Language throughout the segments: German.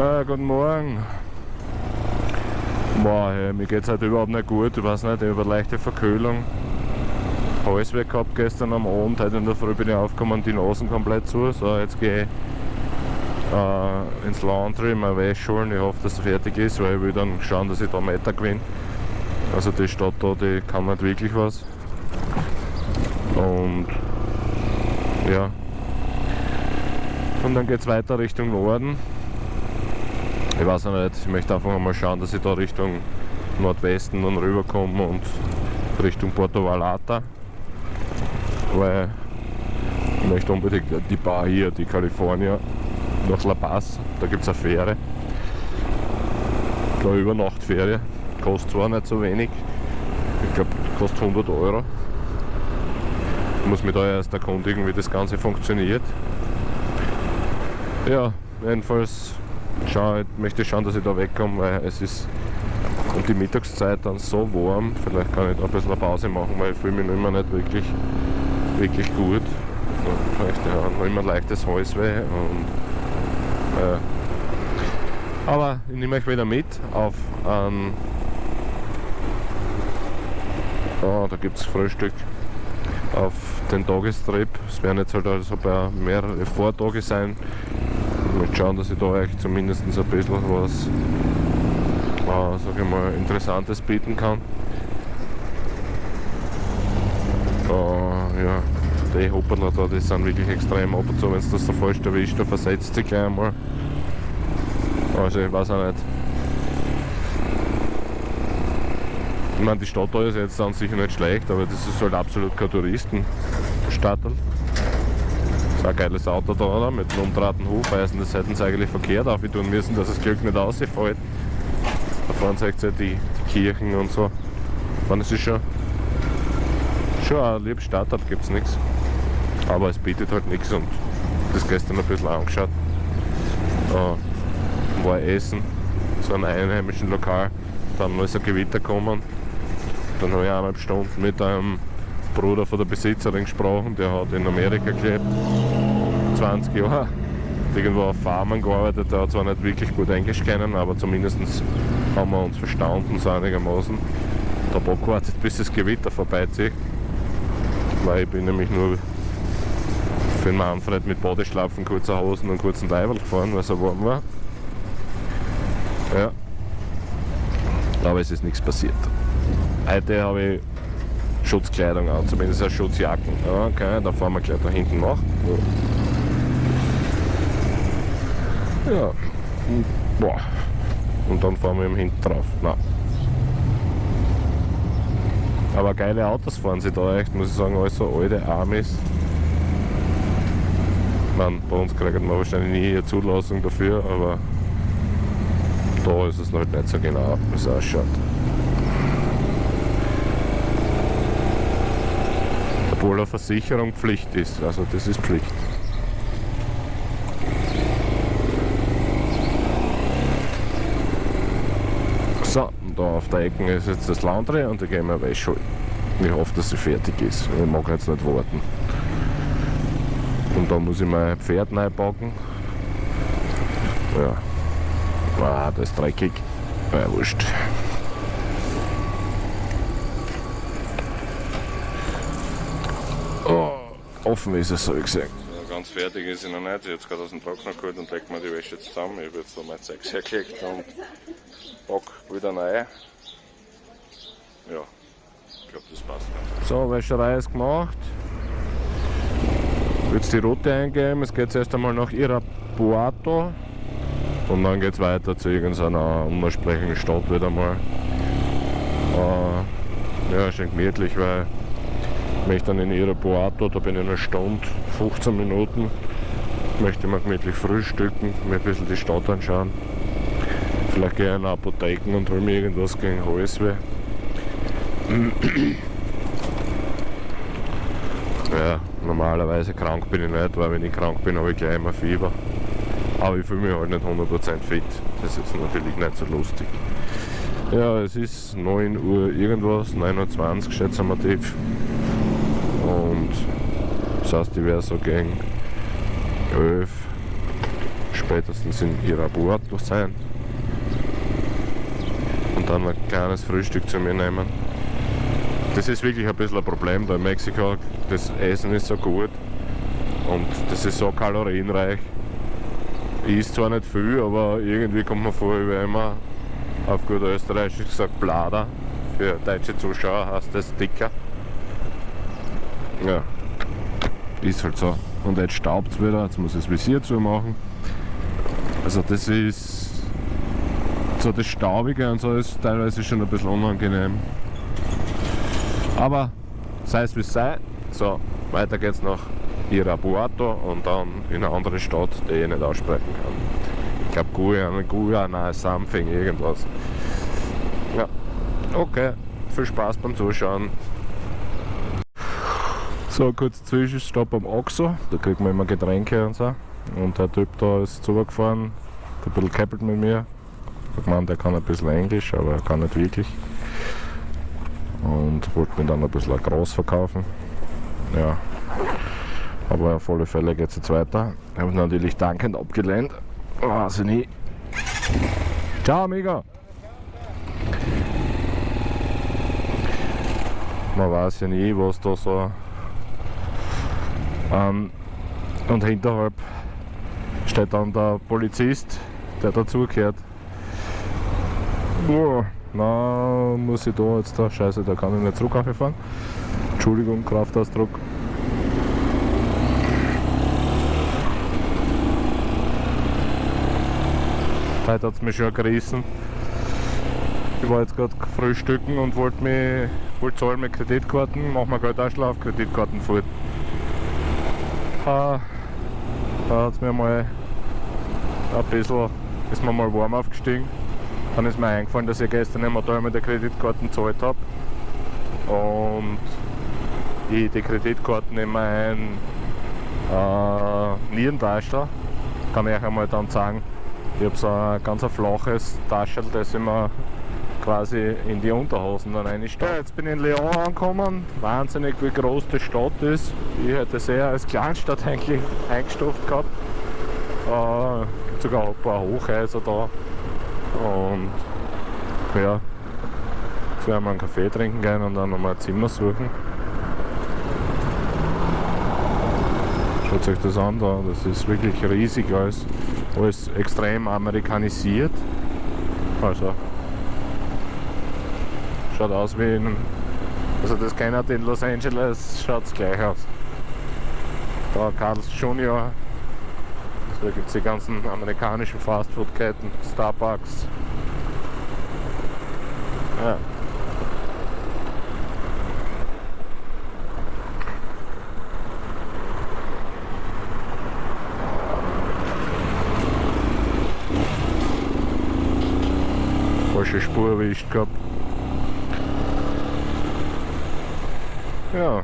Ah, guten Morgen. Boah, hey, mir geht's heute überhaupt nicht gut. Ich weiß nicht, ich habe eine leichte Verkühlung. Hals weg gehabt gestern am Abend. Heute in der Früh bin ich aufgekommen, die Nasen komplett zu. So, jetzt gehe ich äh, ins Laundry, meine Wäsche holen. Ich hoffe, dass es fertig ist, weil ich will dann schauen, dass ich da Meter gewinne. Also die Stadt da, die kann nicht wirklich was. Und ja. Und dann geht es weiter Richtung Norden. Ich weiß noch nicht, ich möchte einfach mal schauen, dass ich da Richtung Nordwesten dann rüberkomme und Richtung Porto Vallarta. Weil ich möchte unbedingt die Bar hier, die California, nach La Paz. Da gibt es eine Fähre. Eine Übernachtferie. Kostet zwar nicht so wenig. Ich glaube, kostet 100 Euro. Ich muss mich da erst erkundigen, wie das Ganze funktioniert. Ja, jedenfalls schau, möchte schauen, dass ich da wegkomme, weil es ist um die Mittagszeit dann so warm. Vielleicht kann ich da ein bisschen eine Pause machen, weil ich fühle mich immer nicht wirklich, wirklich gut. Vielleicht ja, noch immer leichtes Halsweh und äh, aber ich nehme euch wieder mit auf ein oh, da gibt es Frühstück auf den Tagestrip. Es werden jetzt halt also mehrere Vortage sein. Ich möchte schauen, dass ich da euch zumindest ein bisschen was äh, sag ich mal, Interessantes bieten kann. Äh, ja, die Hopperler da, die sind wirklich extrem ab und zu, wenn es das so falsch erwischt, da versetzt sich gleich einmal. Also ich weiß auch nicht. Ich meine, die Stadt da ist jetzt dann sicher nicht schlecht, aber das ist halt absolut kein Touristenstadtel. Ein geiles Auto da, oder? mit einem umdrehten Hufeisen, das hätten sie eigentlich verkehrt auftun müssen, dass das Glück nicht ausfällt. Da vorne seht ihr die, die Kirchen und so. Meine, es ist schon, schon ein liebes Startup, gibt es nichts. Aber es bietet halt nichts und das gestern ein bisschen angeschaut. Da war Essen, so einem einheimischen Lokal. Dann ist ein Gewitter gekommen dann habe ich eineinhalb Stunden mit einem Bruder von der Besitzerin gesprochen, der hat in Amerika gelebt, 20 Jahre. Irgendwo auf Farmen gearbeitet, der hat zwar nicht wirklich gut Englisch kennen, aber zumindest haben wir uns verstanden, so einigermaßen. Ich habe abgewartet, bis das Gewitter vorbeizieht, weil ich bin nämlich nur für den Manfred mit Bodeschlapfen, kurzer Hosen und kurzen Leiberl gefahren, weil es so warm war. Ja. Aber es ist nichts passiert. Heute habe ich Schutzkleidung an, zumindest eine Schutzjacken. Okay, da fahren wir gleich da hinten nach. Ja, boah. und dann fahren wir eben hinten drauf. Nein. Aber geile Autos fahren sie da echt, muss ich sagen, alles so alte Amis. Man, bei uns kriegt man wahrscheinlich nie eine Zulassung dafür, aber da ist es halt nicht so genau, wie es ausschaut. Obwohl eine Versicherung Pflicht ist. Also das ist Pflicht. So, und da auf der Ecke ist jetzt das Laundry und da gehen wir Wäsche holen. Ich hoffe, dass sie fertig ist. Ich mag jetzt nicht warten. Und dann muss ich mein Pferd neu packen. Ja. Ah, das ist dreckig. Ja, wurscht. Offen ist es, so gesagt. Ja, ganz fertig ist sie noch nicht. Jetzt gerade aus dem Trockner geholt und legt mir die Wäsche jetzt zusammen. Ich habe jetzt so mein Zeug hergelegt und pack wieder rein. Ja, ich glaube, das passt. So, Wäscherei ist gemacht. Jetzt die Route eingeben. Es geht erst einmal nach Irapuato und dann geht es weiter zu irgendeiner unersprechlichen Stadt wieder mal. Äh, ja, schön gemütlich, weil möchte dann in Irapuato, da bin ich eine Stunde, 15 Minuten. Möchte mal gemütlich frühstücken, mir ein bisschen die Stadt anschauen. Vielleicht gehe ich in Apotheken und hole mir irgendwas gegen Halsweh. ja, normalerweise krank bin ich nicht, weil wenn ich krank bin, habe ich gleich immer Fieber. Aber ich fühle mich halt nicht 100% fit. Das ist natürlich nicht so lustig. Ja, es ist 9 Uhr irgendwas, 9.20 Uhr schätzen wir tief. Und das heißt, ich werde so gegen 11, spätestens in Irapuato sein und dann ein kleines Frühstück zu mir nehmen. Das ist wirklich ein bisschen ein Problem da in Mexiko. Das Essen ist so gut und das ist so kalorienreich. Ich esse zwar nicht viel, aber irgendwie kommt man vor, wie immer auf gut österreichisch gesagt Blader. Für deutsche Zuschauer heißt das dicker. Ja, ist halt so. Und jetzt staubt es wieder, jetzt muss ich das Visier zumachen. Also das ist so das Staubige und so ist teilweise schon ein bisschen unangenehm. Aber sei es wie es sei. So, weiter geht's nach Irapuato und dann in eine andere Stadt, die ich nicht aussprechen kann. Ich glaube Guyana, Guyana, something, irgendwas. Ja, okay. Viel Spaß beim Zuschauen. So, kurz Zwischenstopp am Oxo. Da kriegt man immer Getränke und so. Und der Typ da ist zugefahren, hat ein bisschen gekäppelt mit mir. Ich meine, der kann ein bisschen Englisch, aber er kann nicht wirklich. Und wollte mir dann ein bisschen groß verkaufen. Ja, aber auf alle Fälle geht es jetzt weiter. Ich habe natürlich dankend abgelehnt. Weiß ich nie. Ciao, Amigo! Man weiß ja nie, was da so ähm, und hinterhalb steht dann der Polizist, der dazugehört. Oh, na, muss ich da jetzt da, scheiße, da kann ich nicht zurück fahren. Entschuldigung, Kraftausdruck. Heute hat es mich schon gerissen. Ich war jetzt gerade frühstücken und wollte mich wollte zahlen mit Kreditkarten, machen wir Geldausschlag auf Kreditkarten fort. Da, da hat es mir mal ein bisschen, ist mir mal warm aufgestiegen. Dann ist mir eingefallen, dass ich gestern im Hotel mit der Kreditkarten gezahlt habe. Und ich die Kreditkarten in mein äh, Nierentaschel, kann ich euch einmal dann sagen, ich habe so ein ganz flaches Taschel, das immer quasi in die Unterhosen dann reinsteckt. Ja, jetzt bin ich in Lyon angekommen. Wahnsinnig wie groß die Stadt ist. Ich hätte sehr als Kleinstadt eigentlich eingestuft gehabt. Äh, gibt sogar ein paar Hochhäuser da. Und ja, jetzt werden wir einen Kaffee trinken gehen und dann nochmal ein Zimmer suchen. Schaut euch das an da, das ist wirklich riesig alles alles extrem amerikanisiert. Also schaut aus wie in, also das kennt in Los Angeles, schaut es gleich aus. Da Carl's Junior, so gibt es die ganzen amerikanischen Fastfood-Ketten, Starbucks. Ja. falsche Spur erwischt gehabt. Ja.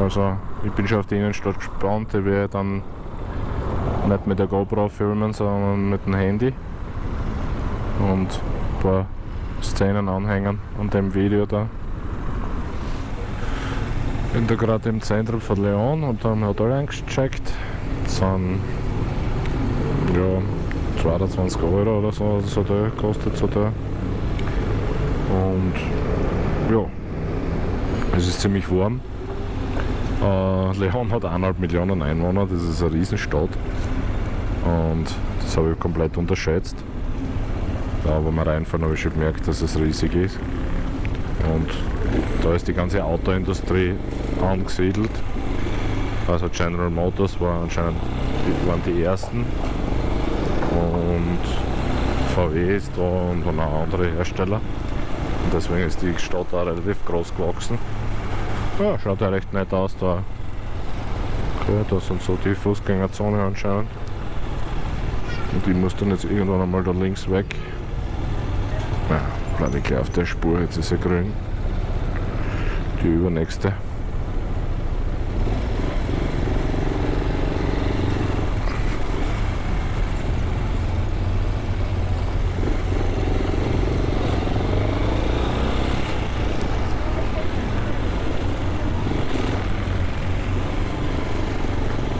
Also ich bin schon auf die Innenstadt gespannt, ich werde dann nicht mit der GoPro filmen, sondern mit dem Handy und ein paar Szenen anhängen an dem Video da. Bin da gerade im Zentrum von Leon und dann Hotel eingecheckt. Das sind ja 22 Euro oder so, das Hotel kostet das Hotel. Und ja, es ist ziemlich warm. Äh, Leon hat 1,5 Millionen Einwohner, das ist eine Riesenstadt. Und das habe ich komplett unterschätzt. Da, wo wir reinfahren, habe ich schon gemerkt, dass es riesig ist. Und da ist die ganze Autoindustrie angesiedelt. Also General Motors war anscheinend, waren die ersten. Und VW ist da und noch andere Hersteller. Und deswegen ist die Stadt auch relativ groß gewachsen. Ja, schaut ja recht nett aus da. Okay, da sind so die Fußgängerzone anscheinend. Und ich muss dann jetzt irgendwann einmal da links weg. Ja, bleibe ich gleich auf der Spur, jetzt ist er grün. Die übernächste.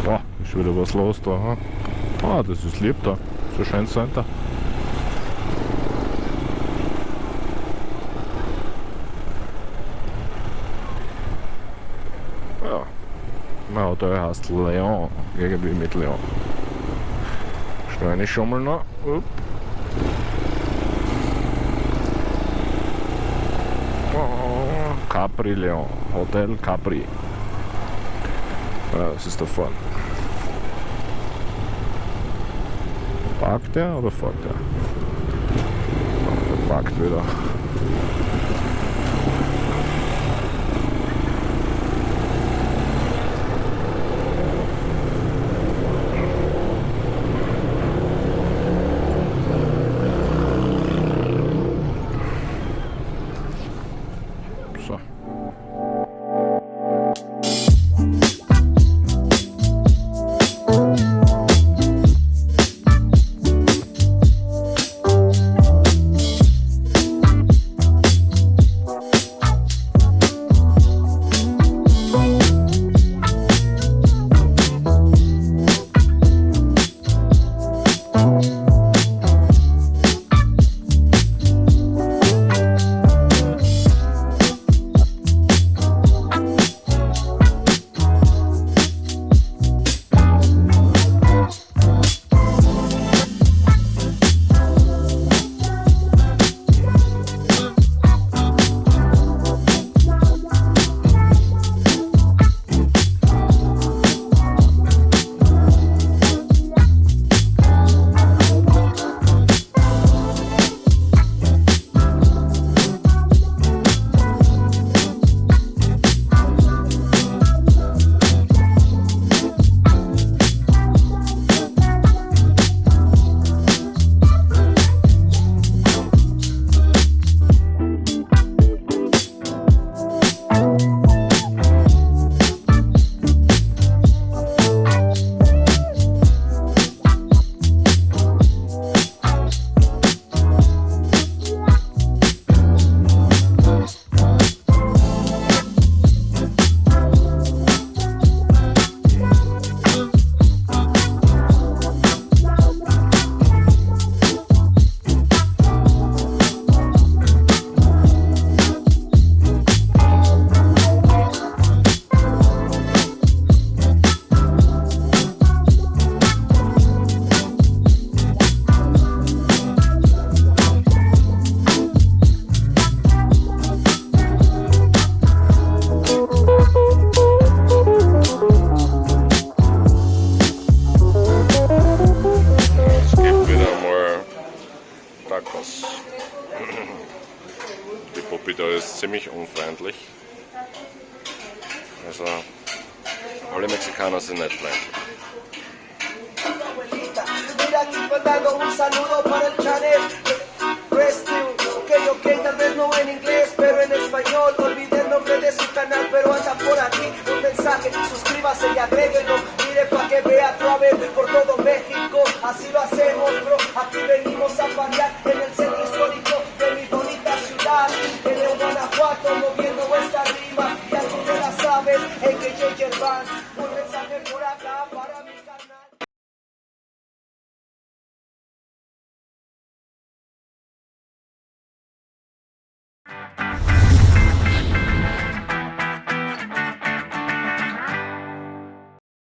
Boah, ist wieder was los da. Ah, das ist lieb da. So schön sein da. Hotel heißt Leon. Irgendwie mit Leon. Ich schon mal noch. Upp. Capri Leon. Hotel Capri. Ja, das ist da vorne. Parkt der oder fährt? Der parkt wieder. все. Bobito ist ziemlich unfreundlich. Also alle Mexikaner sind nicht freundlich. suscríbase y mire pa' que vea a través por todo México, así lo hacemos.